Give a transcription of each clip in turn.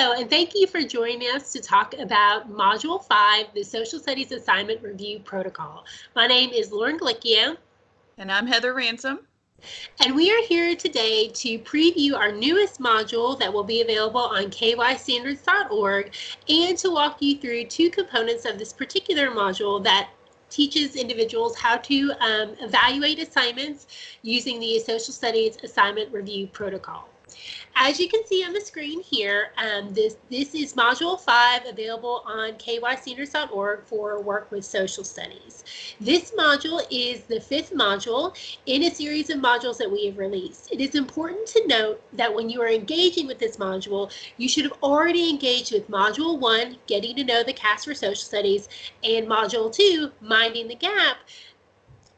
Hello, and thank you for joining us to talk about Module 5, the Social Studies Assignment Review Protocol. My name is Lauren Glicchio. And I'm Heather Ransom. And we are here today to preview our newest module that will be available on kystandards.org and to walk you through two components of this particular module that teaches individuals how to um, evaluate assignments using the Social Studies Assignment Review Protocol. As you can see on the screen here, um, this, this is Module 5 available on kystandards.org for work with social studies. This module is the fifth module in a series of modules that we have released. It is important to note that when you are engaging with this module, you should have already engaged with Module 1, Getting to Know the KAS for Social Studies, and Module 2, Minding the Gap,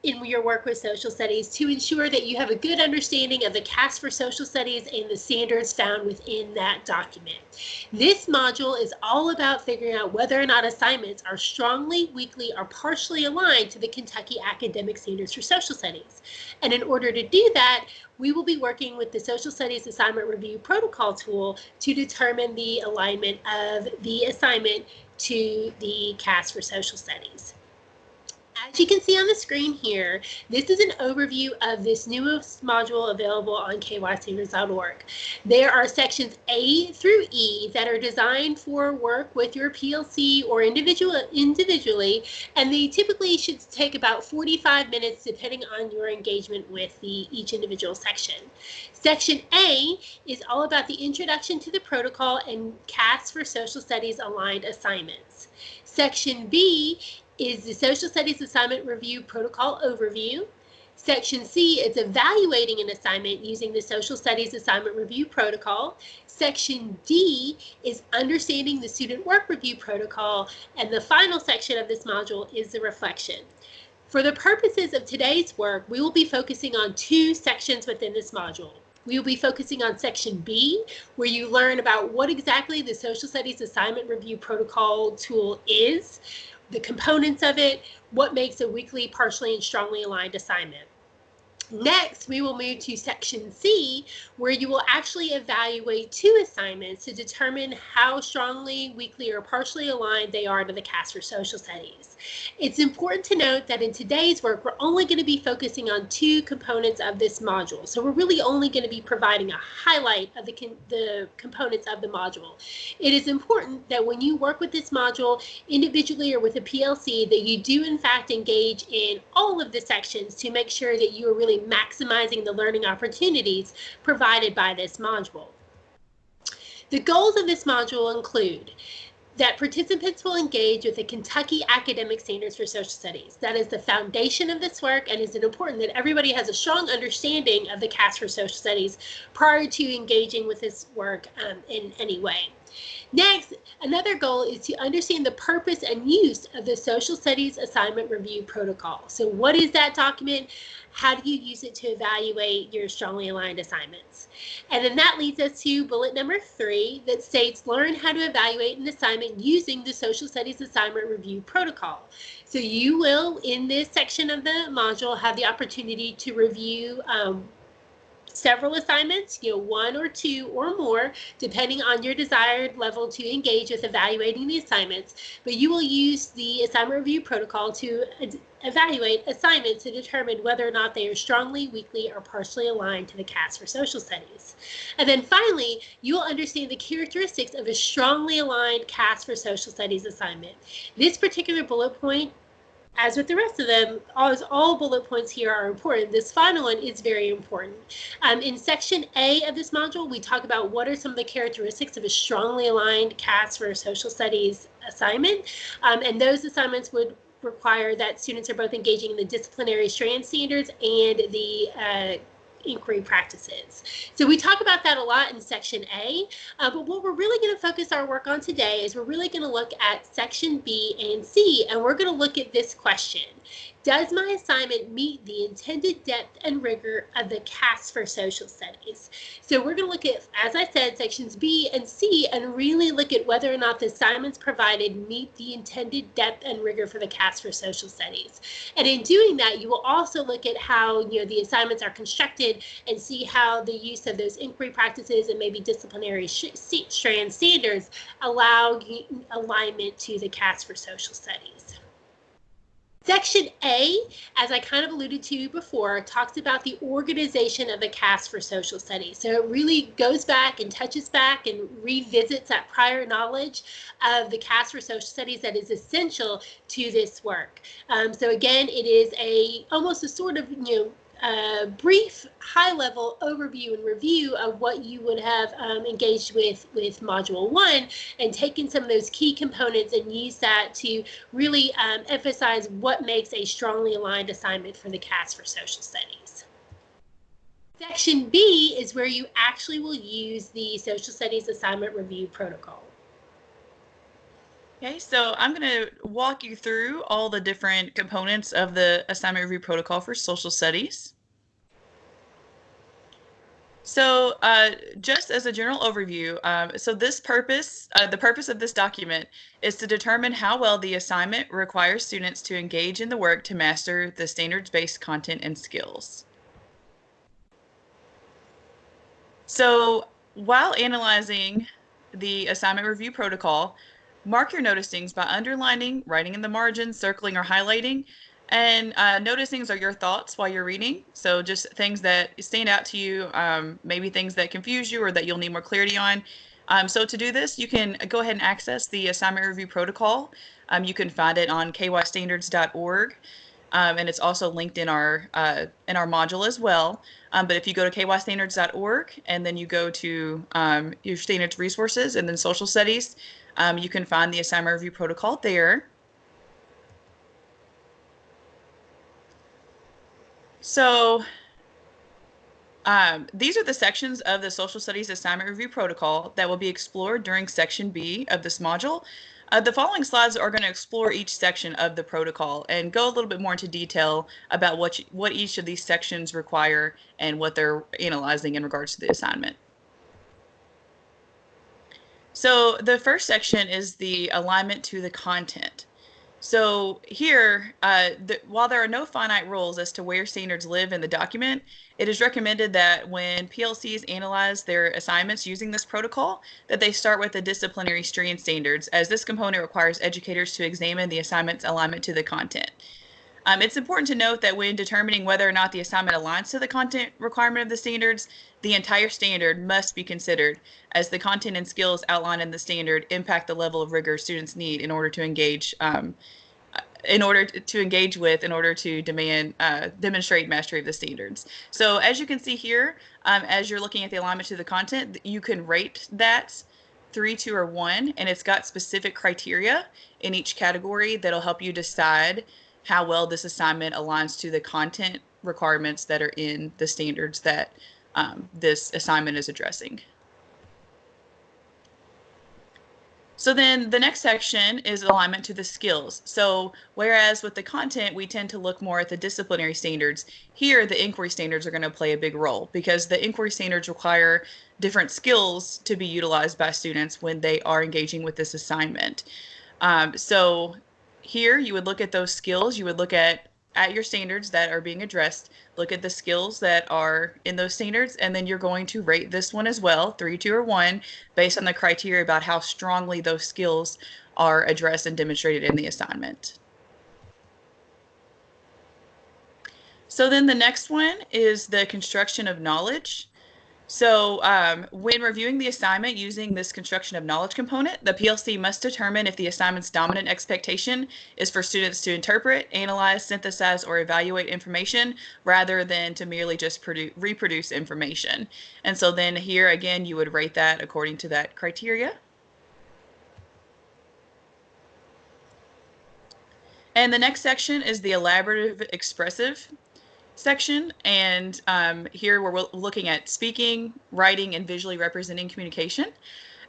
in your work with social studies to ensure that you have a good understanding of the KAS for social studies and the standards found within that document. This module is all about figuring out whether or not assignments are strongly, weakly, or partially aligned to the Kentucky Academic Standards for Social Studies. And in order to do that, we will be working with the Social Studies Assignment Review Protocol tool to determine the alignment of the assignment to the KAS for Social Studies. As you can see on the screen here, this is an overview of this newest module available on kystandards.org. There are sections A through E that are designed for work with your PLC or individual individually, and they typically should take about 45 minutes depending on your engagement with the each individual section. Section A is all about the introduction to the protocol and KAS for social studies aligned assignments. Section B is the Social Studies Assignment Review Protocol Overview. Section C is evaluating an assignment using the Social Studies Assignment Review Protocol. Section D is understanding the Student Work Review Protocol. And the final section of this module is the reflection. For the purposes of today's work, we will be focusing on two sections within this module. We will be focusing on section B, where you learn about what exactly the Social Studies Assignment Review Protocol tool is the components of it, what makes a weekly partially, and strongly aligned assignment. Next, we will move to section C, where you will actually evaluate two assignments to determine how strongly, weakly, or partially aligned they are to the KAS for Social Studies. It's important to note that in today's work, we're only going to be focusing on two components of this module. So we're really only going to be providing a highlight of the, the components of the module. It is important that when you work with this module individually or with a PLC, that you do in fact engage in all of the sections to make sure that you are really maximizing the learning opportunities provided by this module. The goals of this module include that participants will engage with the Kentucky Academic Standards for Social Studies. That is the foundation of this work and is it important that everybody has a strong understanding of the KAS for Social Studies prior to engaging with this work um, in any way. Next, another goal is to understand the purpose and use of the Social Studies Assignment Review Protocol. So what is that document? How do you use it to evaluate your strongly aligned assignments? And then that leads us to bullet number three that states learn how to evaluate an assignment using the Social Studies Assignment Review Protocol. So you will, in this section of the module, have the opportunity to review um, several assignments, you know, one or two or more, depending on your desired level to engage with evaluating the assignments. But you will use the assignment review protocol to evaluate assignments to determine whether or not they are strongly, weakly, or partially aligned to the KAS for social studies. And then finally, you will understand the characteristics of a strongly aligned KAS for social studies assignment. This particular bullet point as with the rest of them, all bullet points here are important, this final one is very important. Um, in section A of this module, we talk about what are some of the characteristics of a strongly aligned KAS for a social studies assignment. Um, and those assignments would require that students are both engaging in the disciplinary strand standards and the uh, inquiry practices. So we talk about that a lot in section A, uh, but what we're really going to focus our work on today is we're really going to look at section B and C, and we're going to look at this question. Does my assignment meet the intended depth and rigor of the KAS for social studies? So we're going to look at, as I said, sections B and C and really look at whether or not the assignments provided meet the intended depth and rigor for the KAS for social studies. And in doing that, you will also look at how you know the assignments are constructed and see how the use of those inquiry practices and maybe disciplinary strand standards allow alignment to the CAS for social studies. Section A, as I kind of alluded to before, talks about the organization of the KAS for social studies. So it really goes back and touches back and revisits that prior knowledge of the KAS for social studies that is essential to this work. Um, so again, it is a almost a sort of you know a brief high-level overview and review of what you would have um, engaged with with module one and taken some of those key components and use that to really um, emphasize what makes a strongly aligned assignment for the KAS for social studies. Section B is where you actually will use the social studies assignment review protocol. Okay, so I'm going to walk you through all the different components of the assignment review protocol for social studies. So uh, just as a general overview, um, so this purpose, uh, the purpose of this document is to determine how well the assignment requires students to engage in the work to master the standards-based content and skills. So while analyzing the assignment review protocol, Mark your noticings by underlining, writing in the margin, circling, or highlighting. And uh, noticings are your thoughts while you're reading. So just things that stand out to you, um, maybe things that confuse you or that you'll need more clarity on. Um, so to do this, you can go ahead and access the assignment review protocol. Um, you can find it on kystandards.org. Um, and it's also linked in our uh, in our module as well. Um, but if you go to kystandards.org and then you go to um, your standards resources and then social studies, um, you can find the assignment review protocol there. So um, these are the sections of the social studies assignment review protocol that will be explored during section B of this module. Uh, the following slides are going to explore each section of the protocol and go a little bit more into detail about what, you, what each of these sections require and what they're analyzing in regards to the assignment. So the first section is the alignment to the content. So here, uh, the, while there are no finite rules as to where standards live in the document, it is recommended that when PLCs analyze their assignments using this protocol, that they start with the disciplinary strand standards, as this component requires educators to examine the assignment's alignment to the content. Um, it's important to note that when determining whether or not the assignment aligns to the content requirement of the standards, the entire standard must be considered as the content and skills outlined in the standard impact the level of rigor students need in order to engage um, in order to engage with in order to demand uh, demonstrate mastery of the standards. So as you can see here, um, as you're looking at the alignment to the content, you can rate that three, two, or one, and it's got specific criteria in each category that'll help you decide how well this assignment aligns to the content requirements that are in the standards that um, this assignment is addressing. So then the next section is alignment to the skills. So whereas with the content, we tend to look more at the disciplinary standards, here the inquiry standards are going to play a big role because the inquiry standards require different skills to be utilized by students when they are engaging with this assignment. Um, so here you would look at those skills, you would look at at your standards that are being addressed, look at the skills that are in those standards, and then you're going to rate this one as well, three, two, or one, based on the criteria about how strongly those skills are addressed and demonstrated in the assignment. So then the next one is the construction of knowledge. So um, when reviewing the assignment using this construction of knowledge component, the PLC must determine if the assignment's dominant expectation is for students to interpret, analyze, synthesize, or evaluate information rather than to merely just produce, reproduce information. And so then here again, you would rate that according to that criteria. And the next section is the elaborative expressive section. And um, here we're looking at speaking, writing, and visually representing communication.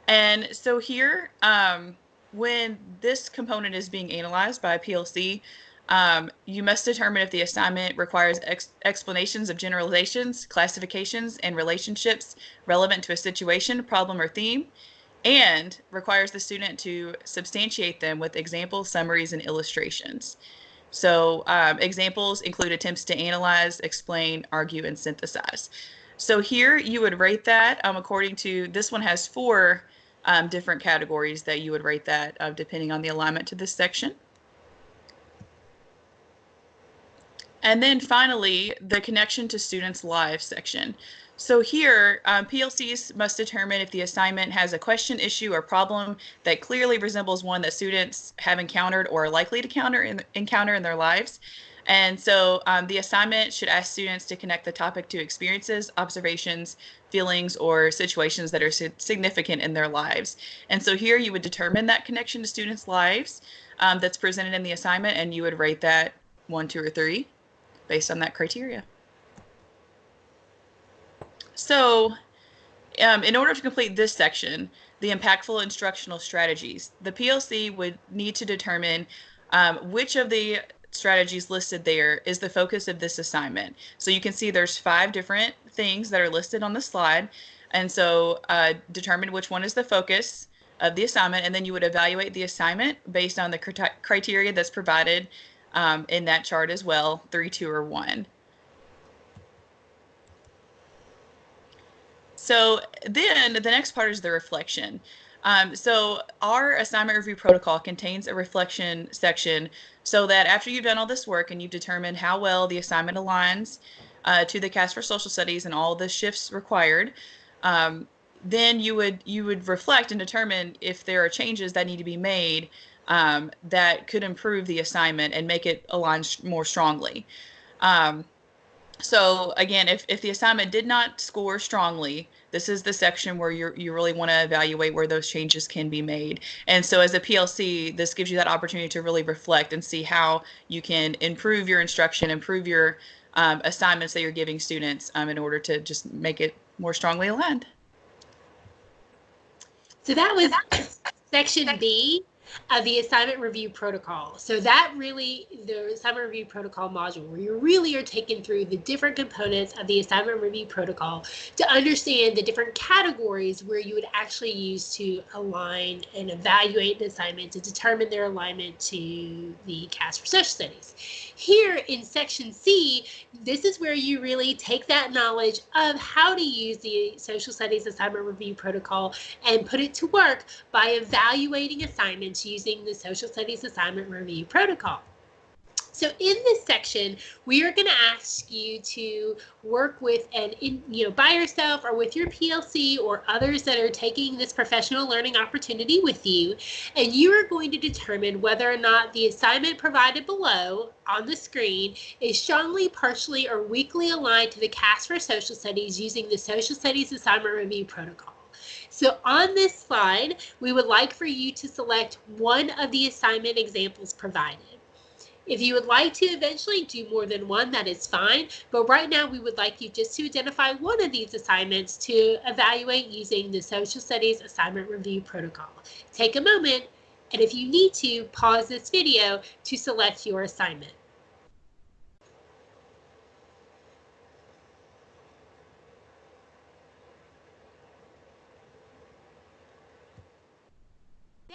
And so here, um, when this component is being analyzed by PLC, Um, you must determine if the assignment requires ex explanations of generalizations, classifications, and relationships relevant to a situation, problem, or theme, and requires the student to substantiate them with examples, summaries, and illustrations. So um, examples include attempts to analyze, explain, argue, and synthesize. So here you would rate that um, according to, this one has four um, different categories that you would rate that uh, depending on the alignment to this section. And then finally, the connection to students' lives section. So here, um, PLCs must determine if the assignment has a question, issue, or problem that clearly resembles one that students have encountered or are likely to counter in, encounter in their lives. And so um, the assignment should ask students to connect the topic to experiences, observations, feelings, or situations that are significant in their lives. And so here you would determine that connection to students' lives um, that's presented in the assignment, and you would rate that one, two, or three based on that criteria. So um, in order to complete this section, the impactful instructional strategies, the PLC would need to determine um, which of the strategies listed there is the focus of this assignment. So you can see there's five different things that are listed on the slide. And so uh, determine which one is the focus of the assignment, and then you would evaluate the assignment based on the criteria that's provided um, in that chart as well, three, two, or one. So then the next part is the reflection. Um, so our assignment review protocol contains a reflection section so that after you've done all this work and you've determined how well the assignment aligns uh, to the KAS for Social Studies and all the shifts required, um, then you would you would reflect and determine if there are changes that need to be made um, that could improve the assignment and make it align more strongly. Um, so again, if, if the assignment did not score strongly, this is the section where you you really want to evaluate where those changes can be made. And so as a PLC, this gives you that opportunity to really reflect and see how you can improve your instruction, improve your um, assignments that you're giving students um, in order to just make it more strongly aligned. So that was section B of the assignment review protocol. So that really, the assignment review protocol module, where you really are taken through the different components of the assignment review protocol to understand the different categories where you would actually use to align and evaluate an assignment to determine their alignment to the KAS Social Studies. Here in section C, this is where you really take that knowledge of how to use the social studies assignment review protocol and put it to work by evaluating assignments using the social studies assignment review protocol. So in this section, we are going to ask you to work with and you know by yourself or with your PLC or others that are taking this professional learning opportunity with you, and you are going to determine whether or not the assignment provided below on the screen is strongly, partially, or weakly aligned to the KAS for Social Studies using the Social Studies Assignment Review Protocol. So on this slide, we would like for you to select one of the assignment examples provided. If you would like to eventually do more than one, that is fine. But right now, we would like you just to identify one of these assignments to evaluate using the Social Studies Assignment Review Protocol. Take a moment, and if you need to, pause this video to select your assignment.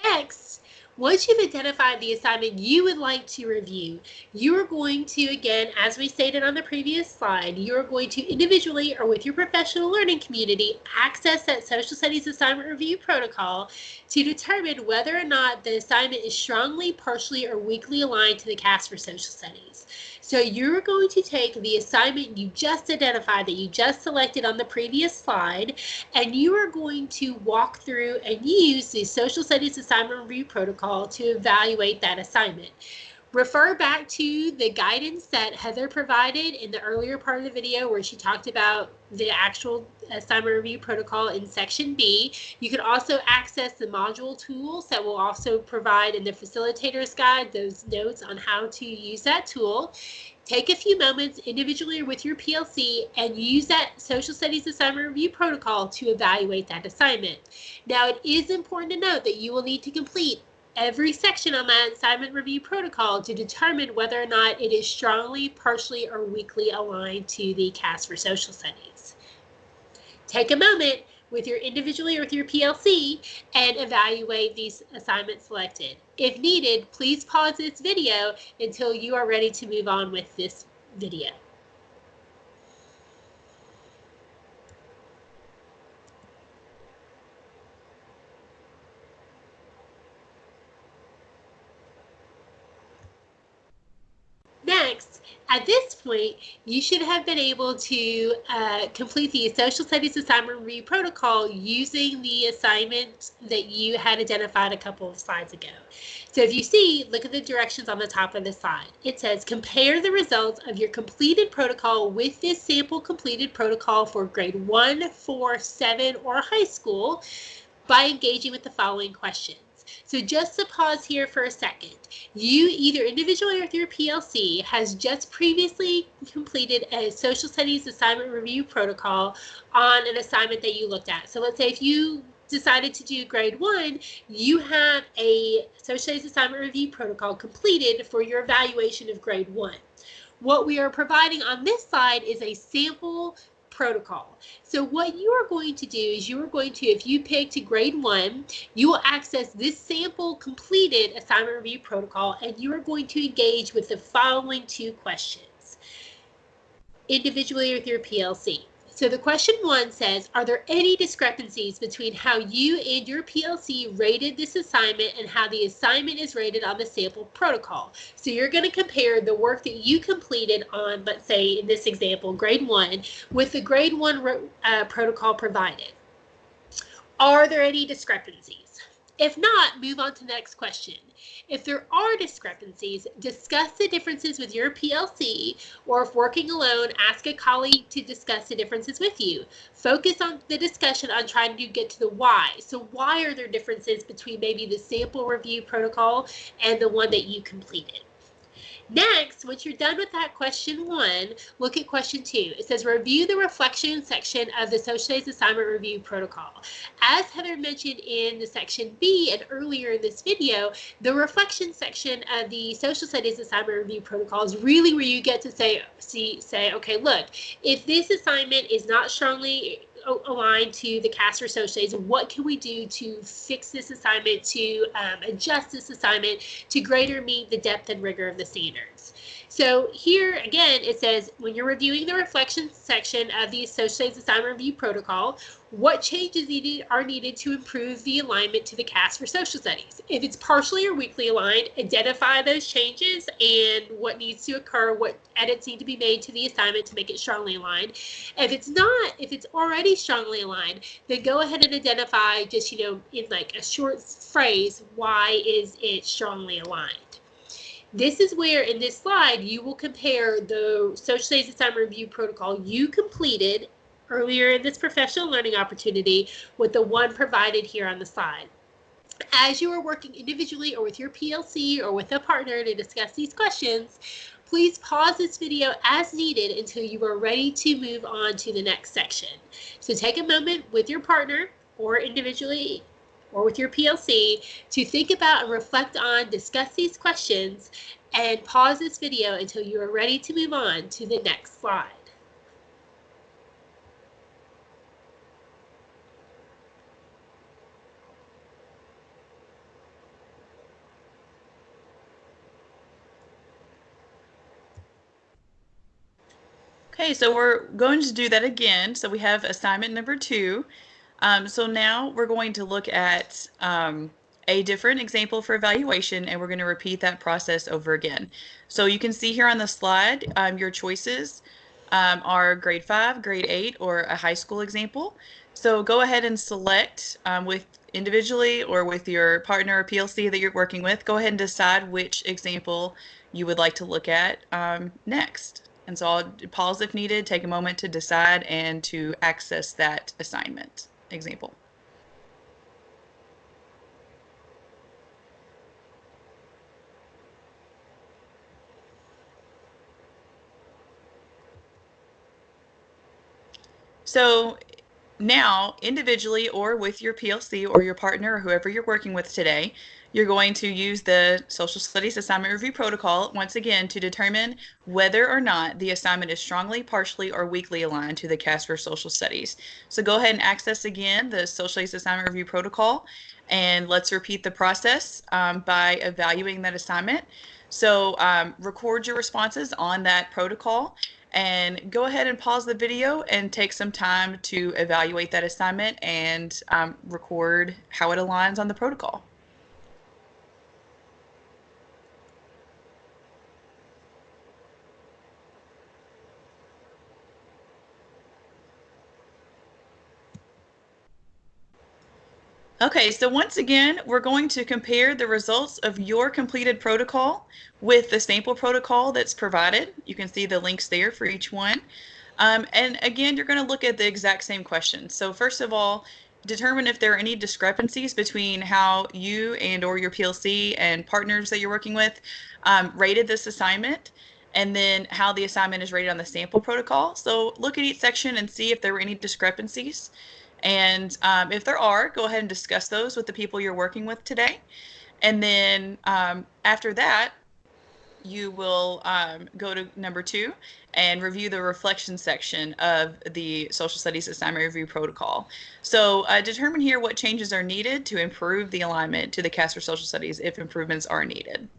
Next, once you've identified the assignment you would like to review, you are going to, again, as we stated on the previous slide, you're going to individually or with your professional learning community access that social studies assignment review protocol to determine whether or not the assignment is strongly, partially, or weakly aligned to the KAS for social studies. So you're going to take the assignment you just identified that you just selected on the previous slide, and you are going to walk through and use the Social Studies Assignment Review Protocol to evaluate that assignment. Refer back to the guidance that Heather provided in the earlier part of the video where she talked about the actual assignment review protocol in section B. You can also access the module tools that will also provide in the facilitator's guide those notes on how to use that tool. Take a few moments individually or with your PLC and use that social studies assignment review protocol to evaluate that assignment. Now it is important to note that you will need to complete every section on that assignment review protocol to determine whether or not it is strongly, partially, or weakly aligned to the KAS for Social Studies. Take a moment with your individually or with your PLC and evaluate these assignments selected. If needed, please pause this video until you are ready to move on with this video. Next, at this point, you should have been able to uh, complete the Social Studies Assignment Review Protocol using the assignment that you had identified a couple of slides ago. So if you see, look at the directions on the top of the slide. It says compare the results of your completed protocol with this sample completed protocol for grade 1, 4, 7, or high school by engaging with the following questions. So just to pause here for a second, you either individually or your PLC has just previously completed a social studies assignment review protocol on an assignment that you looked at. So let's say if you decided to do grade one, you have a social studies assignment review protocol completed for your evaluation of grade one. What we are providing on this slide is a sample protocol. So what you are going to do is you are going to, if you pick to grade one, you will access this sample completed assignment review protocol and you are going to engage with the following two questions individually with your PLC. So the question one says, are there any discrepancies between how you and your PLC rated this assignment and how the assignment is rated on the sample protocol? So you're going to compare the work that you completed on, let's say in this example, grade one, with the grade one uh, protocol provided. Are there any discrepancies? If not, move on to the next question. If there are discrepancies, discuss the differences with your PLC, or if working alone, ask a colleague to discuss the differences with you. Focus on the discussion on trying to get to the why. So why are there differences between maybe the sample review protocol and the one that you completed? Next, once you're done with that question one, look at question two. It says review the reflection section of the social studies assignment review protocol. As Heather mentioned in the section B and earlier in this video, the reflection section of the social studies assignment review protocol is really where you get to say, see, say, okay, look, if this assignment is not strongly aligned to the KAS for social studies. What can we do to fix this assignment, to um, adjust this assignment to greater meet the depth and rigor of the standards? So here again, it says when you're reviewing the reflection section of the studies assignment review protocol, what changes needed are needed to improve the alignment to the KAS for social studies. If it's partially or weakly aligned, identify those changes and what needs to occur, what edits need to be made to the assignment to make it strongly aligned. If it's not, if it's already strongly aligned, then go ahead and identify just, you know, in like a short phrase, why is it strongly aligned? This is where in this slide you will compare the social studies assignment review protocol you completed earlier in this professional learning opportunity with the one provided here on the slide. As you are working individually or with your PLC or with a partner to discuss these questions, please pause this video as needed until you are ready to move on to the next section. So take a moment with your partner or individually or with your PLC to think about and reflect on, discuss these questions, and pause this video until you are ready to move on to the next slide. Okay, so we're going to do that again. So we have assignment number two. Um, so now we're going to look at um, a different example for evaluation and we're going to repeat that process over again. So you can see here on the slide um, your choices um, are grade 5, grade 8, or a high school example. So go ahead and select um, with individually or with your partner or PLC that you're working with, go ahead and decide which example you would like to look at um, next. And so I'll pause if needed, take a moment to decide and to access that assignment example. So now, individually or with your PLC or your partner or whoever you're working with today, you're going to use the Social Studies Assignment Review Protocol once again to determine whether or not the assignment is strongly, partially, or weakly aligned to the KAS for Social Studies. So go ahead and access again the Social Studies Assignment Review Protocol and let's repeat the process um, by evaluating that assignment. So um, record your responses on that protocol and go ahead and pause the video and take some time to evaluate that assignment and um, record how it aligns on the protocol. Okay, so once again, we're going to compare the results of your completed protocol with the sample protocol that's provided. You can see the links there for each one. Um, and again, you're going to look at the exact same questions. So first of all, determine if there are any discrepancies between how you and or your PLC and partners that you're working with um, rated this assignment and then how the assignment is rated on the sample protocol. So look at each section and see if there were any discrepancies. And um, if there are, go ahead and discuss those with the people you're working with today. And then um, after that, you will um, go to number two and review the reflection section of the social studies assignment review protocol. So uh, determine here what changes are needed to improve the alignment to the KAS for social studies if improvements are needed.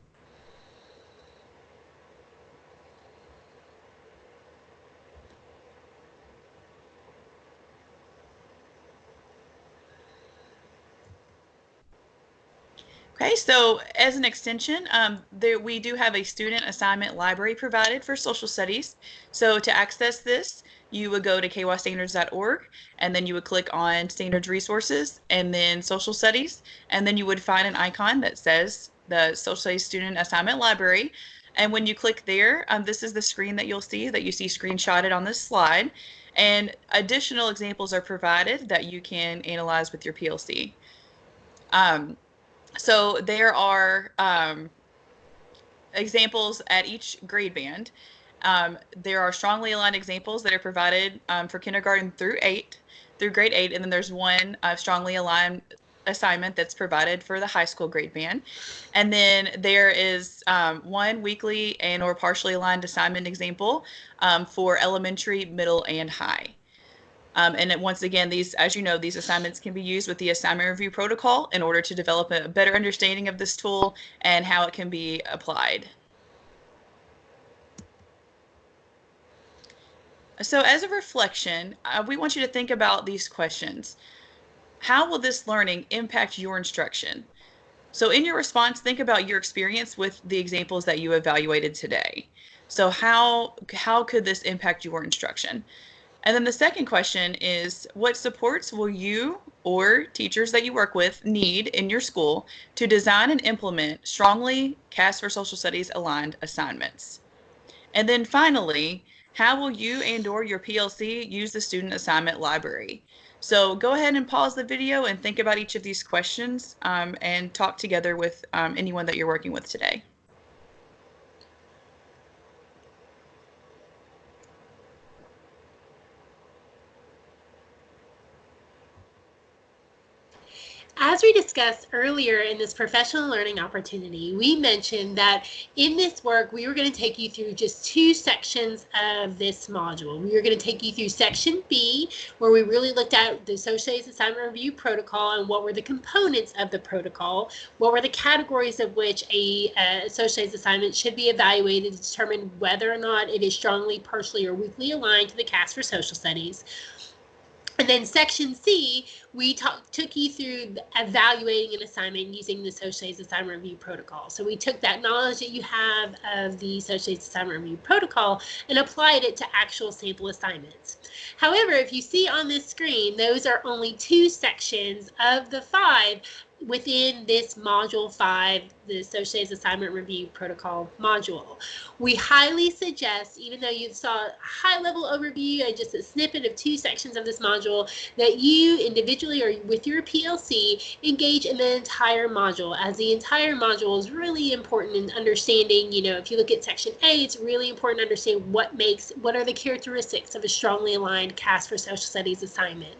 Okay, so as an extension, um, there, we do have a student assignment library provided for social studies. So to access this, you would go to kystandards.org and then you would click on standards resources and then social studies. And then you would find an icon that says the social studies student assignment library. And when you click there, um, this is the screen that you'll see that you see screenshotted on this slide. And additional examples are provided that you can analyze with your PLC. Um, so there are um, examples at each grade band. Um, there are strongly aligned examples that are provided um, for kindergarten through eight, through grade eight, and then there's one uh, strongly aligned assignment that's provided for the high school grade band. And then there is um, one weekly and or partially aligned assignment example um, for elementary, middle, and high. Um, and once again, these, as you know, these assignments can be used with the assignment review protocol in order to develop a better understanding of this tool and how it can be applied. So as a reflection, uh, we want you to think about these questions. How will this learning impact your instruction? So in your response, think about your experience with the examples that you evaluated today. So how, how could this impact your instruction? And then the second question is what supports will you or teachers that you work with need in your school to design and implement strongly KAS for Social Studies aligned assignments? And then finally, how will you and or your PLC use the student assignment library? So go ahead and pause the video and think about each of these questions um, and talk together with um, anyone that you're working with today. As we discussed earlier in this professional learning opportunity, we mentioned that in this work, we were going to take you through just two sections of this module. We were going to take you through section B, where we really looked at the Associates Assignment Review Protocol and what were the components of the protocol, what were the categories of which a uh, Associates assignment should be evaluated to determine whether or not it is strongly, partially, or weakly aligned to the KAS for Social Studies. And then section C, we talk, took you through evaluating an assignment using the Associates Assignment Review Protocol. So we took that knowledge that you have of the Associates Assignment Review Protocol and applied it to actual sample assignments. However, if you see on this screen, those are only two sections of the five within this module five, the Associates Assignment Review Protocol module. We highly suggest, even though you saw a high level overview and just a snippet of two sections of this module, that you individually or with your PLC engage in the entire module as the entire module is really important in understanding, you know, if you look at section A, it's really important to understand what makes, what are the characteristics of a strongly aligned KAS for social studies assignment.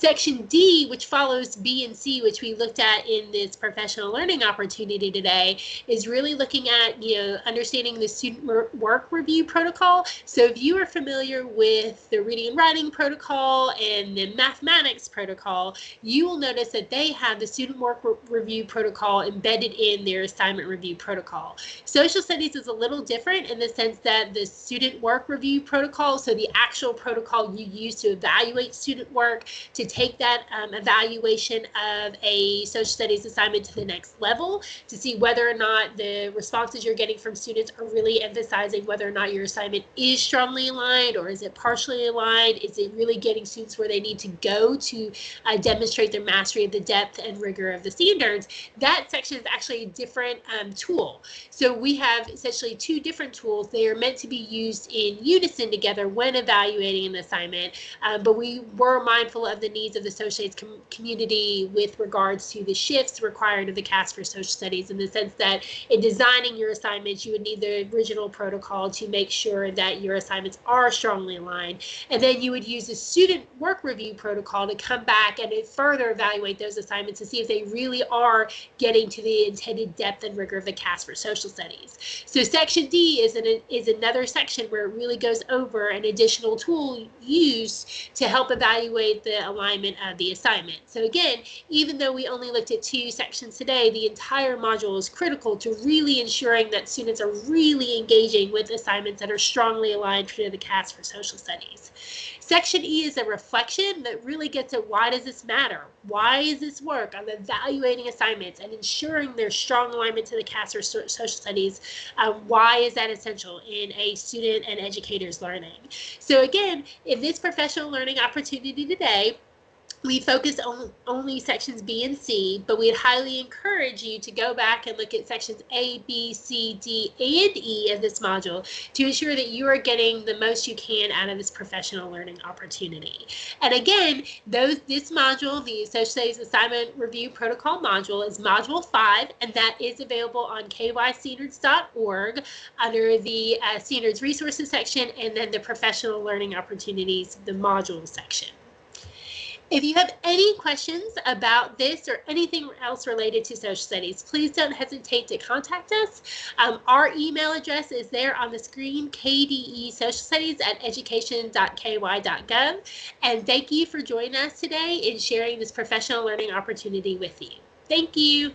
Section D, which follows B and C, which we looked at in this professional learning opportunity today, is really looking at, you know, understanding the student work review protocol. So if you are familiar with the reading and writing protocol and the mathematics protocol, you will notice that they have the student work re review protocol embedded in their assignment review protocol. Social studies is a little different in the sense that the student work review protocol, so the actual protocol you use to evaluate student work, to take that um, evaluation of a social studies assignment to the next level to see whether or not the responses you're getting from students are really emphasizing whether or not your assignment is strongly aligned or is it partially aligned? Is it really getting students where they need to go to uh, demonstrate their mastery of the depth and rigor of the standards? That section is actually a different um, tool. So we have essentially two different tools. They are meant to be used in unison together when evaluating an assignment, um, but we were mindful of the need needs of the social studies com community with regards to the shifts required of the KAS for social studies in the sense that in designing your assignments, you would need the original protocol to make sure that your assignments are strongly aligned. And then you would use the student work review protocol to come back and further evaluate those assignments to see if they really are getting to the intended depth and rigor of the KAS for social studies. So section D is, an, is another section where it really goes over an additional tool used to help evaluate the alignment alignment of the assignment. So again, even though we only looked at two sections today, the entire module is critical to really ensuring that students are really engaging with assignments that are strongly aligned to the KAS for social studies. Section E is a reflection that really gets at why does this matter? Why is this work on evaluating assignments and ensuring there's strong alignment to the KAS or social studies? Um, why is that essential in a student and educator's learning? So again, in this professional learning opportunity today, we focus on only sections B and C, but we'd highly encourage you to go back and look at sections A, B, C, D, and E of this module to ensure that you are getting the most you can out of this professional learning opportunity. And again, those this module, the Social Studies Assignment Review Protocol module, is Module 5, and that is available on kystandards.org under the uh, Standards Resources section and then the Professional Learning Opportunities, the module section. If you have any questions about this or anything else related to social studies, please don't hesitate to contact us. Um, our email address is there on the screen, KDE Social Studies at education.ky.gov. And thank you for joining us today in sharing this professional learning opportunity with you. Thank you.